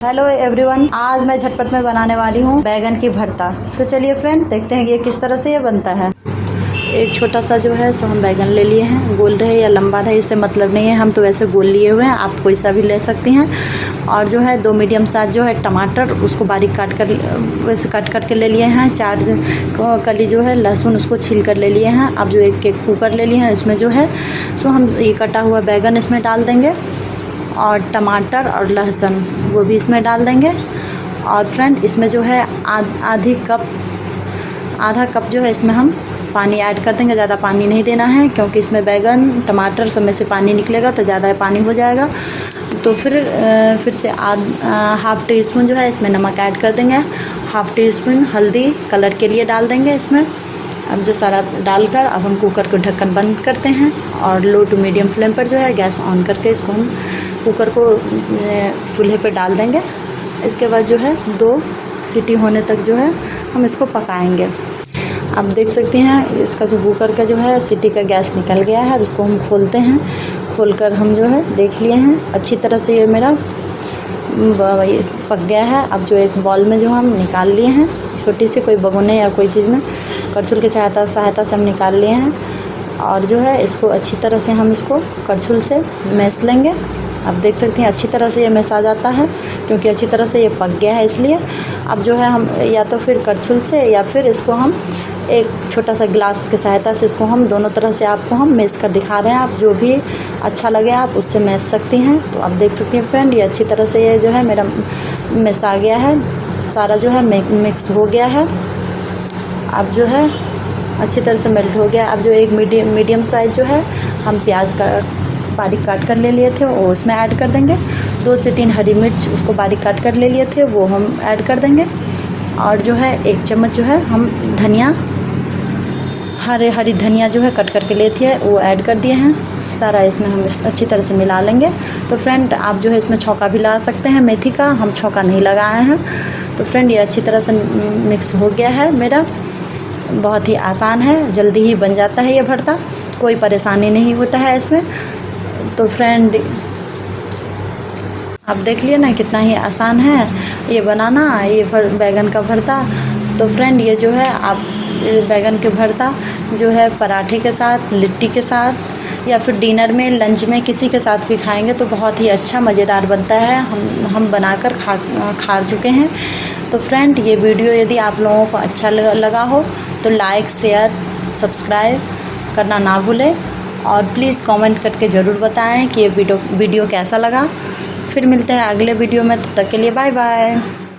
Hello everyone आज मैं झटपट में बनाने वाली हूँ बैगन की भरता। तो चलिए फ्रेंड देखते हैं कि ये किस तरह से ये बनता है। एक छोटा सा जो है, सो हम बैगन ले लिए हैं। गोल रहे या लंबा रहे, इससे मतलब नहीं है। हम तो वैसे गोल लिए हुए हैं, आप कोई सा भी ले सकती हैं। और जो है, दो मीडियम साइज़ जो है, टमाटर, उसको बारीक काट कर, वैसे काट काट के ले लिए हैं। चार कली जो है, लहसुन, उसको छील कर ले लिए हैं। अब जो एक एक कुकर ले लिए हैं, इसमें जो है, सो हम ये कटा हुआ बैगन इसमें डाल देंगे। और टमाटर और लहसुन, वो भी इसमें डाल देंगे। और फ्रेंड, इसमें जो है आधी कप, आधा कप जो है इसमें हम पानी ऐड कर देंगे। ज़्यादा पानी नहीं देना है, क्योंकि इसमें बैगन, टमाटर सब में से पानी निकलेगा तो ज़्यादा पानी हो जाएगा। तो फिर फिर से आध हाफ़ टी स्पून जो है इसमें नमक ऐड कर देंगे। हाफ़ टी स्पून हल्दी कलर के लिए डाल देंगे इसमें। अब जो सारा डालकर अब हम कुकर को ढक्कन बंद करते हैं और लो टू मीडियम फ्लेम पर जो है गैस ऑन करके इसको हम कुकर को चूल्हे पे डाल देंगे। इसके बाद जो है, दो सीटी होने तक जो है, हम इसको पकाएँगे। आप देख सकते हैं, इसका जो कुकर का जो है, सीटी का गैस निकल गया है। अब इसको हम खोलते हैं। खोलकर हम जो है, देख लिए हैं। अच्छी तरह से ये मेरा पक गया है। अब जो एक बॉल में जो हम निकाल लिए हैं, छोटी सी, कोई बगोने या कोई चीज़ में, करछुल की सहायता सहायता से हम निकाल लिए हैं। और जो है, इसको अच्छी तरह से हम इसको करछुल से मैस लेंगे। आप देख सकते हैं, अच्छी तरह से ये मैस जाता है, क्योंकि अच्छी तरह से ये पक गया है इसलिए। अब जो है हम, या तो फिर करछुल से, या फिर इसको हम एक छोटा सा गिलास की सहायता से इसको हम दोनों तरह से आपको हम मेस कर दिखा रहे हैं। आप जो भी अच्छा लगे, आप उससे मेस सकती हैं। तो आप देख सकती हैं फ्रेंड ये अच्छी तरह से ये जो है मेरा मेस आ गया है। सारा जो है मिक्स हो गया है। अब जो है अच्छी तरह से मेल्ट हो गया। अब जो एक मीडियम मीडियम साइज़ जो है, हम प्याज का बारीक काट कर ले लिए थे, वो उसमें ऐड कर देंगे। दो से तीन हरी मिर्च उसको बारीक काट कर ले लिए थे, वो हम ऐड कर देंगे। और जो है, एक चम्मच जो है, हम धनिया, हरे, हरी धनिया जो है, कट करके लेती है वो ऐड कर दिए हैं। सारा इसमें हम अच्छी तरह से मिला लेंगे। तो फ्रेंड, आप जो है इसमें छौका भी लगा सकते हैं, मेथी का, हम छौका नहीं लगाए हैं। तो फ्रेंड, ये अच्छी तरह से मिक्स हो गया है मेरा। बहुत ही आसान है, जल्दी ही बन जाता है ये भरता। कोई परेशानी नहीं होता है इसमें। तो फ्रेंड आप देख लिए ना कितना ही आसान है ये बनाना ये फर, बैगन का भरता। तो फ्रेंड ये जो है आप बैगन के भरता जो है पराठे के साथ लिट्टी के साथ या फिर डिनर में लंच में किसी के साथ भी खाएँगे तो बहुत ही अच्छा मज़ेदार बनता है। हम हम बनाकर खा खा चुके हैं। तो फ्रेंड ये वीडियो यदि आप लोगों को अच्छा लगा हो तो लाइक शेयर सब्सक्राइब करना ना भूलें। और प्लीज़ कमेंट करके ज़रूर बताएँ कि ये वीडियो वीडियो कैसा लगा। फिर मिलते हैं अगले वीडियो में, तब तो तक के लिए बाय बाय